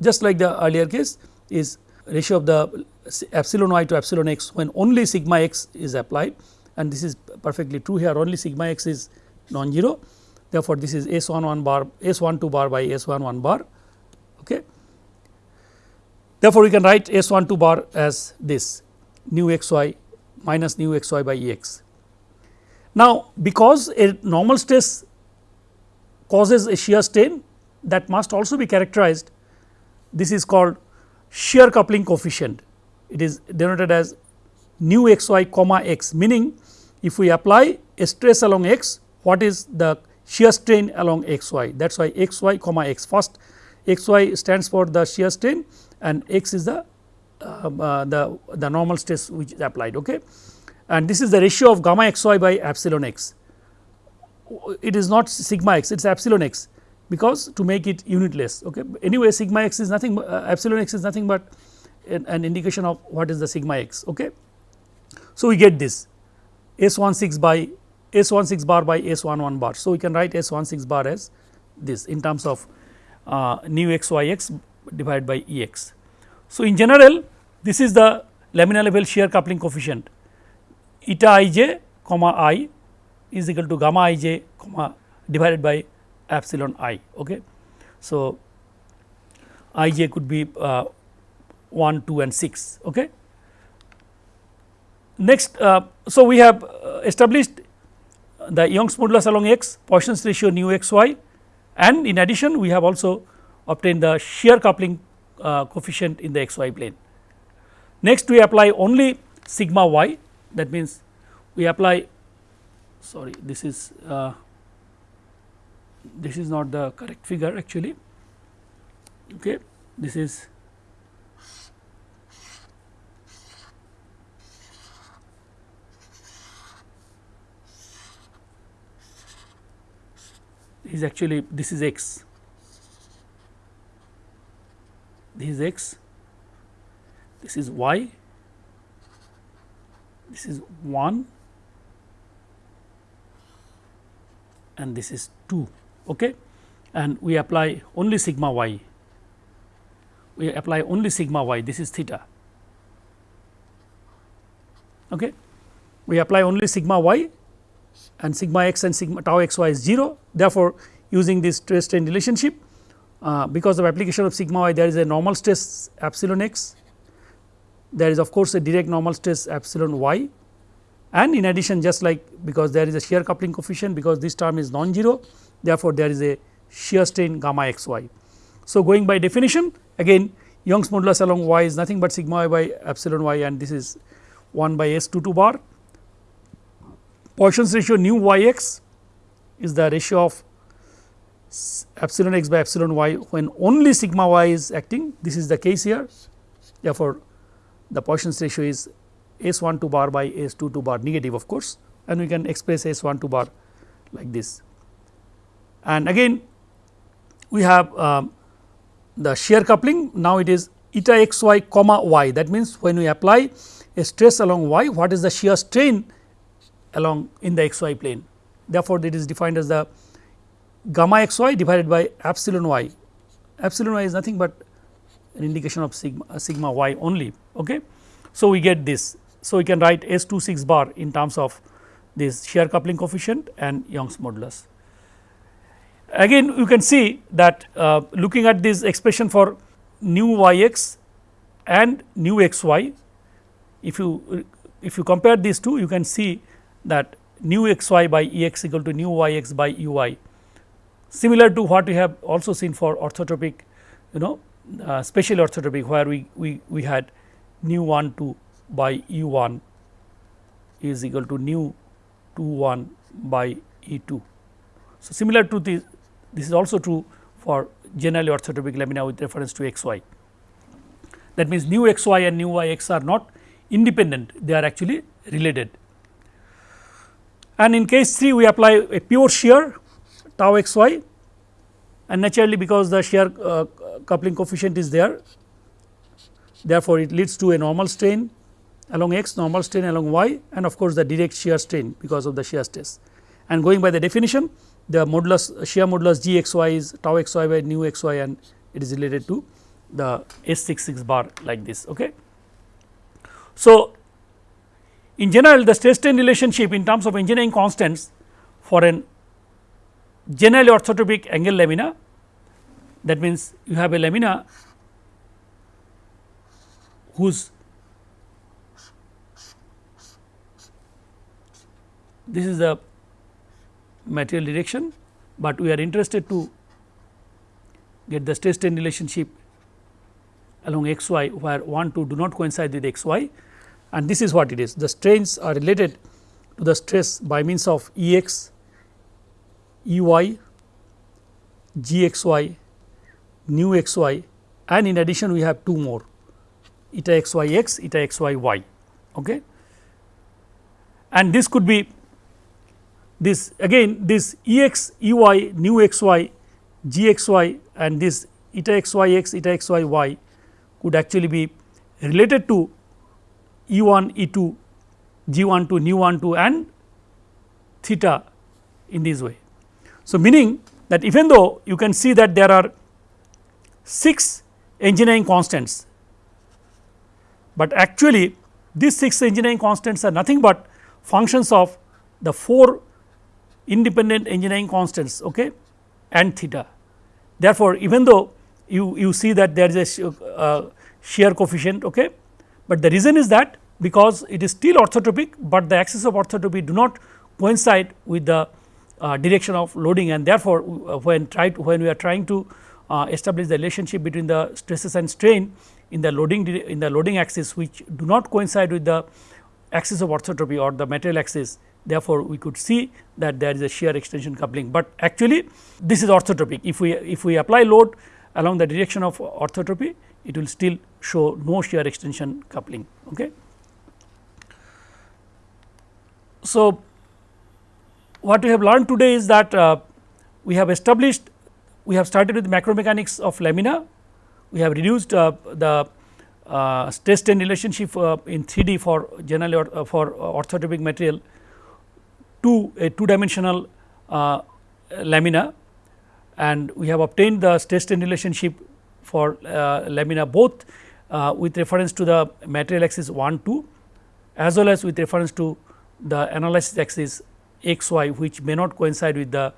just like the earlier case is ratio of the epsilon y to epsilon x when only sigma x is applied and this is perfectly true here only sigma x is non-zero. Therefore, this is S 1 1 bar S 1 2 bar by S 1 1 bar. Okay. Therefore, we can write S 1 2 bar as this nu x y minus nu x y by E x. Now, because a normal stress causes a shear strain that must also be characterized. This is called shear coupling coefficient. It is denoted as nu x y comma x meaning if we apply a stress along x what is the shear strain along x y? That is why x y comma x. First x y stands for the shear strain and x is the uh, uh, the the normal stress which is applied okay? And this is the ratio of gamma x y by epsilon x. It is not sigma x it is epsilon x because to make it unitless okay? Anyway sigma x is nothing uh, epsilon x is nothing but an, an, indication of what is the sigma x okay? So we get this s16 by s16 bar by s11 bar. So we can write s16 bar as this in terms of uh, nu x y x divided by E x. So, in general this is the lamina level shear coupling coefficient eta i j comma i is equal to gamma i j comma divided by epsilon i. Okay. So, i j could be uh, 1, 2 and 6. Okay. Next, uh, so we have uh, established the Young's modulus along x, Poisson's ratio nu x y and in addition we have also obtained the shear coupling uh, coefficient in the x y plane. Next we apply only sigma y. That means we apply sorry this is uh, this is not the correct figure actually. Okay this is is actually this is x this is x. This is y. This is 1 and this is 2 okay? And we apply only sigma y. We apply only sigma y. This is theta okay? We apply only sigma y and sigma x and sigma tau x y is 0 therefore using this stress strain relationship uh, because of application of sigma y there is a normal stress epsilon x there is of course a direct normal stress epsilon y and in addition just like because there is a shear coupling coefficient because this term is non-zero therefore, there is a shear strain gamma x y. So, going by definition again Young's modulus along y is nothing but sigma y by epsilon y and this is 1 by s 2 2 bar. Poisson's ratio nu y x is the ratio of epsilon x by epsilon y when only sigma y is acting this is the case here. Therefore, the Poisson's ratio is S 1 2 bar by S 2 2 bar negative of course and we can express S 1 2 bar like this. And again we have um, the shear coupling. Now it is eta x y comma y. That means when we apply a stress along y what is the shear strain along in the x y plane? Therefore, it is defined as the gamma x y divided by epsilon y epsilon y is nothing but an indication of sigma, uh, sigma y only. Okay. So, we get this. So, we can write S 2 6 bar in terms of this shear coupling coefficient and Young's modulus. Again you can see that uh, looking at this expression for nu y x and nu x y, if you if you compare these two you can see that nu x y by E x equal to nu y x by u y similar to what we have also seen for orthotropic you know uh, special orthotropic where we, we, we had nu 1 2 by E 1 is equal to nu 2 1 by E 2. So, similar to this this is also true for generally orthotropic lamina with reference to x y. That means, nu x y and nu y x are not independent they are actually related. And in case 3 we apply a pure shear tau x y and naturally because the shear uh, coupling coefficient is there therefore, it leads to a normal strain along x normal strain along y and of course, the direct shear strain because of the shear stress. And going by the definition the modulus shear modulus g x y is tau x y by nu x y and it is related to the S 6 6 bar like this. Okay. So, in general the stress strain relationship in terms of engineering constants for an generally orthotropic angle lamina that means you have a lamina whose this is the material direction, but we are interested to get the stress strain relationship along x y where 1 2 do not coincide with x y and this is what it is. The strains are related to the stress by means of E x, E y, G x y, nu x y and in addition we have two more eta x y x, eta x y y. Okay. And this could be this again this ex, E x, E y, nu x y, G x y and this eta x y x, eta x y y could actually be related to E 1, E 2, G 1 2, nu 1 2 and theta in this way. So, meaning that even though you can see that there are 6 engineering constants, but actually these 6 engineering constants are nothing but functions of the 4 independent engineering constants okay, and theta. Therefore, even though you, you see that there is a uh, shear coefficient, okay, but the reason is that because it is still orthotropic, but the axis of orthotropy do not coincide with the uh, direction of loading and therefore, uh, when try to, when we are trying to uh, establish the relationship between the stresses and strain in the loading in the loading axis which do not coincide with the axis of orthotropy or the material axis therefore, we could see that there is a shear extension coupling, but actually this is orthotropic if we if we apply load along the direction of orthotropy it will still show no shear extension coupling. Okay. So, what we have learned today is that uh, we have established we have started with macromechanics of lamina, we have reduced uh, the uh, stress strain relationship uh, in 3D for generally or, uh, for orthotropic material to a two dimensional uh, lamina. And we have obtained the stress strain relationship for lamina both with reference to the material axis 1 2 as well as with reference to the analysis axis x y which may not coincide with the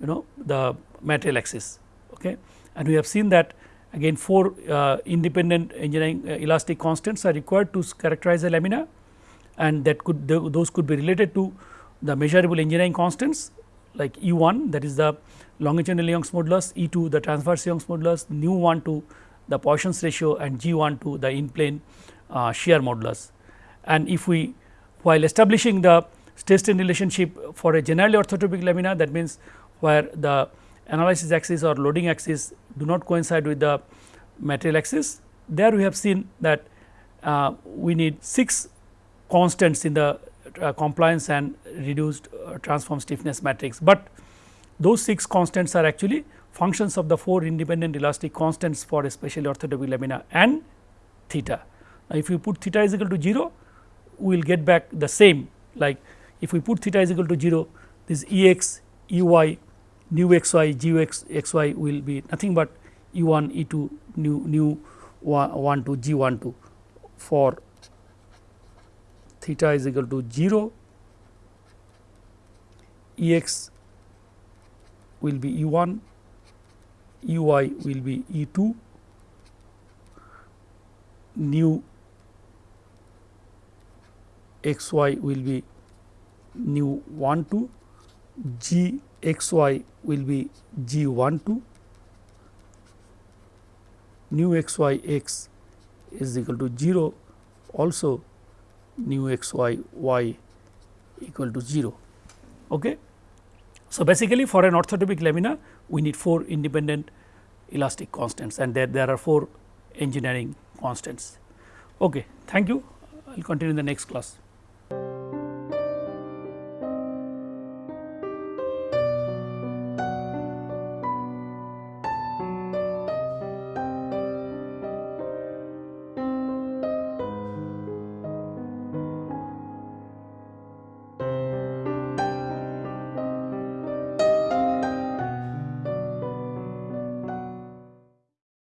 you know the material axis. Okay. And we have seen that again four uh, independent engineering uh, elastic constants are required to characterize a lamina and that could th those could be related to the measurable engineering constants like E 1 that is the longitudinal Young's modulus, E 2 the transverse Young's modulus, nu 1 to the Poisson's ratio and G 1 to the in plane uh, shear modulus. And if we while establishing the stress strain relationship for a generally orthotropic lamina that means where the analysis axis or loading axis do not coincide with the material axis. There we have seen that uh, we need 6 constants in the uh, compliance and reduced uh, transform stiffness matrix, but those 6 constants are actually functions of the 4 independent elastic constants for especially orthotropic lamina and theta. Now, if you put theta is equal to 0, we will get back the same like if we put theta is equal to 0, this E x, E y, nu x y, g x x y will be nothing but E 1, E 2, nu, nu 1 2, g 1 2 for theta is equal to 0, E x will be E 1, E y will be E 2, nu x y will be nu 1 2 g x y will be g 1 2 nu x y x is equal to 0 also nu x y y equal to 0. Okay. So, basically for an orthotropic lamina we need 4 independent elastic constants and there, there are 4 engineering constants. Okay. Thank you. I will continue in the next class.